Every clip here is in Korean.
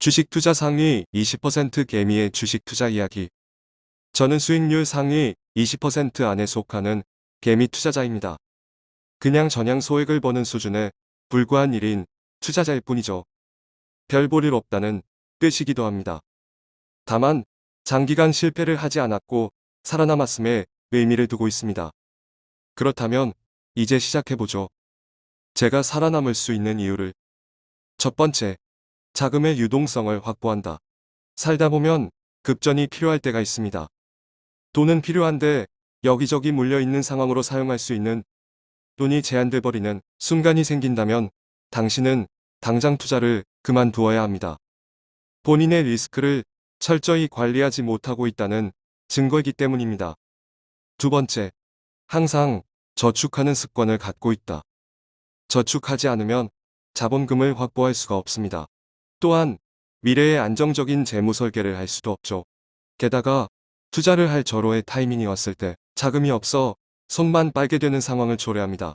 주식 투자 상위 20% 개미의 주식 투자 이야기. 저는 수익률 상위 20% 안에 속하는 개미 투자자입니다. 그냥 전향 소액을 버는 수준에 불과한 일인 투자자일 뿐이죠. 별 볼일 없다는 뜻이기도 합니다. 다만 장기간 실패를 하지 않았고 살아남았음에 의미를 두고 있습니다. 그렇다면 이제 시작해보죠. 제가 살아남을 수 있는 이유를 첫 번째, 자금의 유동성을 확보한다. 살다 보면 급전이 필요할 때가 있습니다. 돈은 필요한데 여기저기 물려있는 상황으로 사용할 수 있는 돈이 제한돼 버리는 순간이 생긴다면 당신은 당장 투자를 그만두어야 합니다. 본인의 리스크를 철저히 관리하지 못하고 있다는 증거이기 때문입니다. 두 번째, 항상 저축하는 습관을 갖고 있다. 저축하지 않으면 자본금을 확보할 수가 없습니다. 또한 미래의 안정적인 재무 설계를 할 수도 없죠. 게다가 투자를 할 절호의 타이밍이 왔을 때 자금이 없어 손만 빨게 되는 상황을 초래합니다.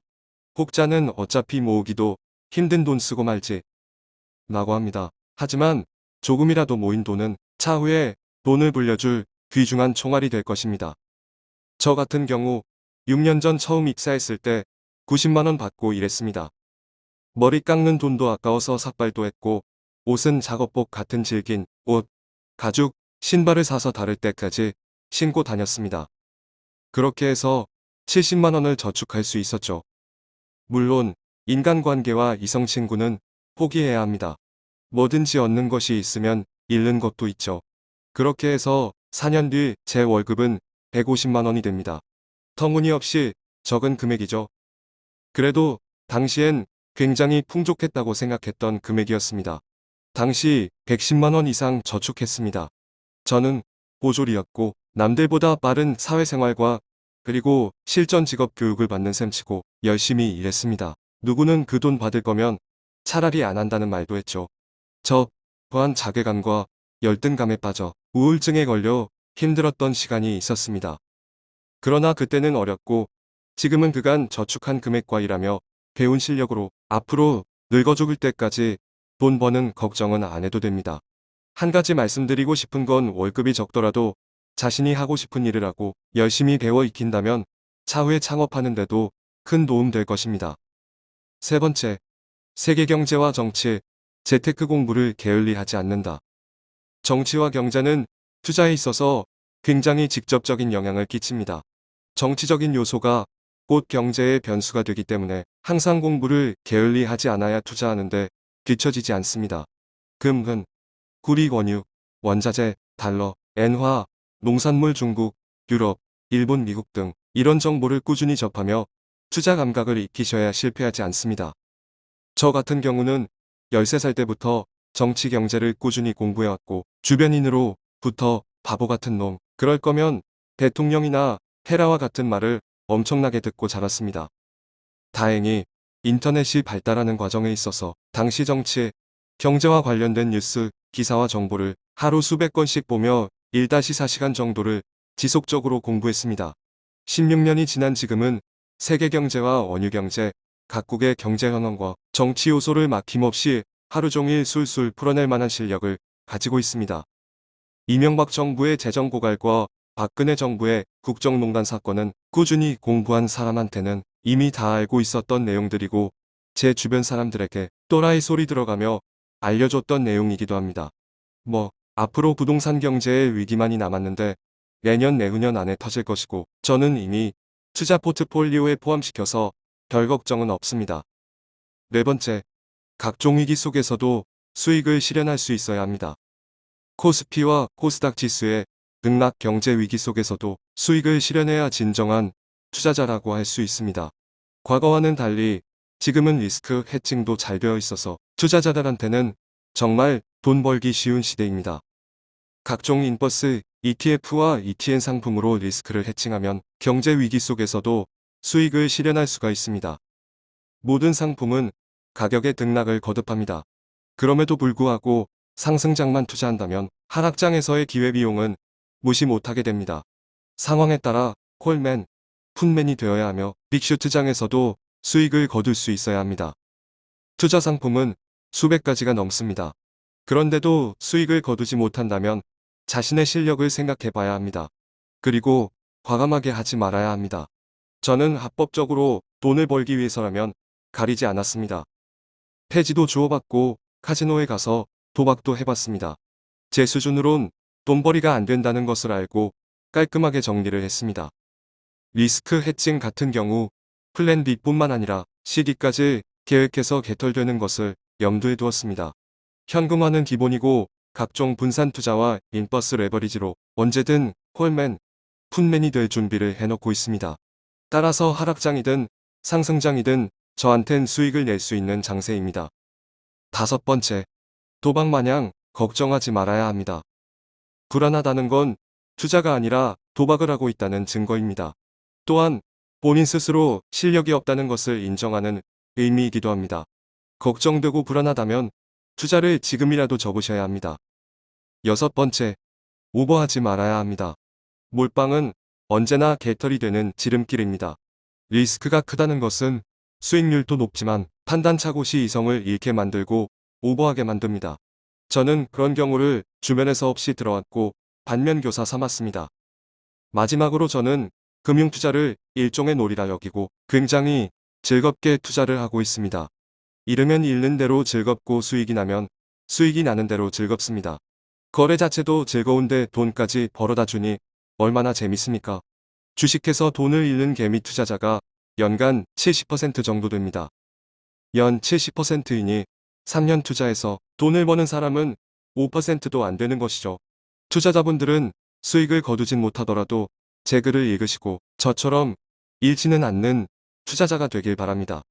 혹자는 어차피 모으기도 힘든 돈 쓰고 말지 라고 합니다. 하지만 조금이라도 모인 돈은 차후에 돈을 불려줄 귀중한 총알이 될 것입니다. 저 같은 경우 6년 전 처음 입사했을 때 90만원 받고 일했습니다. 머리 깎는 돈도 아까워서 삭발도 했고 옷은 작업복 같은 질긴 옷, 가죽, 신발을 사서 다를 때까지 신고 다녔습니다. 그렇게 해서 70만원을 저축할 수 있었죠. 물론 인간관계와 이성친구는 포기해야 합니다. 뭐든지 얻는 것이 있으면 잃는 것도 있죠. 그렇게 해서 4년 뒤 제 월급은 150만원이 됩니다. 터무니없이 적은 금액이죠. 그래도 당시엔 굉장히 풍족했다고 생각했던 금액이었습니다. 당시 110만원 이상 저축했습니다. 저는 보졸이었고 남들보다 빠른 사회생활과 그리고 실전 직업 교육을 받는 셈치고 열심히 일했습니다. 누구는 그 돈 받을 거면 차라리 안 한다는 말도 했죠. 저 또한 자괴감과 열등감에 빠져 우울증에 걸려 힘들었던 시간이 있었습니다. 그러나 그때는 어렸고 지금은 그간 저축한 금액과 일하며 배운 실력으로 앞으로 늙어 죽을 때까지 돈 버는 걱정은 안 해도 됩니다. 한 가지 말씀드리고 싶은 건 월급이 적더라도 자신이 하고 싶은 일을 하고 열심히 배워 익힌다면 차후에 창업하는데도 큰 도움 될 것입니다. 세 번째, 세계 경제와 정치, 재테크 공부를 게을리하지 않는다. 정치와 경제는 투자에 있어서 굉장히 직접적인 영향을 끼칩니다. 정치적인 요소가 곧 경제의 변수가 되기 때문에 항상 공부를 게을리하지 않아야 투자하는데 뒤처지지 않습니다. 금, 은, 구리, 원유, 원자재, 달러, 엔화, 농산물 중국, 유럽, 일본, 미국 등 이런 정보를 꾸준히 접하며 투자 감각을 익히셔야 실패하지 않습니다. 저 같은 경우는 13살 때부터 정치 경제를 꾸준히 공부해왔고 주변인으로부터 바보 같은 놈, 그럴 거면 대통령이나 헤라와 같은 말을 엄청나게 듣고 자랐습니다. 다행히 인터넷이 발달하는 과정에 있어서 당시 정치, 경제와 관련된 뉴스, 기사와 정보를 하루 수백 건씩 보며 1-4시간 정도를 지속적으로 공부했습니다. 16년이 지난 지금은 세계 경제와 원유 경제, 각국의 경제 현황과 정치 요소를 막힘없이 하루 종일 술술 풀어낼 만한 실력을 가지고 있습니다. 이명박 정부의 재정 고갈과 박근혜 정부의 국정농단 사건은 꾸준히 공부한 사람한테는 이미 다 알고 있었던 내용들이고 제 주변 사람들에게 또라이 소리 들어가며 알려줬던 내용이기도 합니다. 뭐 앞으로 부동산 경제의 위기만이 남았는데 내년 내후년 안에 터질 것이고 저는 이미 투자 포트폴리오에 포함시켜서 별 걱정은 없습니다. 네 번째, 각종 위기 속에서도 수익을 실현할 수 있어야 합니다. 코스피와 코스닥 지수의 등락 경제 위기 속에서도 수익을 실현해야 진정한 투자자라고 할 수 있습니다. 과거와는 달리 지금은 risk hedging도 잘 되어 있어서 투자자들한테는 정말 돈 벌기 쉬운 시대입니다. 각종 inverse, ETF와 ETN 상품으로 risk를 hedging하면 경제 위기 속에서도 수익을 실현할 수가 있습니다. 모든 상품은 가격의 등락을 거듭합니다. 그럼에도 불구하고 상승장만 투자한다면 하락장에서의 기회비용은 무시 못하게 됩니다. 상황에 따라 콜맨, 푼맨이 되어야 하며 빅슈트장에서도 수익을 거둘 수 있어야 합니다. 투자 상품은 수백 가지가 넘습니다. 그런데도 수익을 거두지 못한다면 자신의 실력을 생각해 봐야 합니다. 그리고 과감하게 하지 말아야 합니다. 저는 합법적으로 돈을 벌기 위해서라면 가리지 않았습니다. 폐지도 주워받고 카지노에 가서 도박도 해봤습니다. 제 수준으론 돈벌이가 안 된다는 것을 알고 깔끔하게 정리를 했습니다. risk hedging 같은 경우 plan B뿐만 아니라 C, D까지 계획해서 개털되는 것을 염두에 두었습니다. 현금화는 기본이고 각종 분산 투자와 inverse leverage로 언제든 call man, put man이 될 준비를 해놓고 있습니다. 따라서 하락장이든 상승장이든 저한텐 수익을 낼 수 있는 장세입니다. 다섯 번째, 도박 마냥 걱정하지 말아야 합니다. 불안하다는 건 투자가 아니라 도박을 하고 있다는 증거입니다. 또한 본인 스스로 실력이 없다는 것을 인정하는 의미이기도 합니다. 걱정되고 불안하다면 투자를 지금이라도 접으셔야 합니다. 여섯 번째, 오버하지 말아야 합니다. 몰빵은 언제나 개털이 되는 지름길입니다. 리스크가 크다는 것은 수익률도 높지만 판단착오 시 이성을 잃게 만들고 오버하게 만듭니다. 저는 그런 경우를 주변에서 없이 들어왔고 반면교사 삼았습니다. 마지막으로 저는 금융투자를 일종의 놀이라 여기고 굉장히 즐겁게 투자를 하고 있습니다. 잃으면 잃는 대로 즐겁고 수익이 나면 수익이 나는 대로 즐겁습니다. 거래 자체도 즐거운데 돈까지 벌어다 주니 얼마나 재밌습니까? 주식해서 돈을 잃는 개미 투자자가 연간 70% 정도 됩니다. 연 70%이니 3년 투자해서 돈을 버는 사람은 5%도 안 되는 것이죠. 투자자분들은 수익을 거두진 못하더라도 제 글을 읽으시고 저처럼 잃지는 않는 투자자가 되길 바랍니다.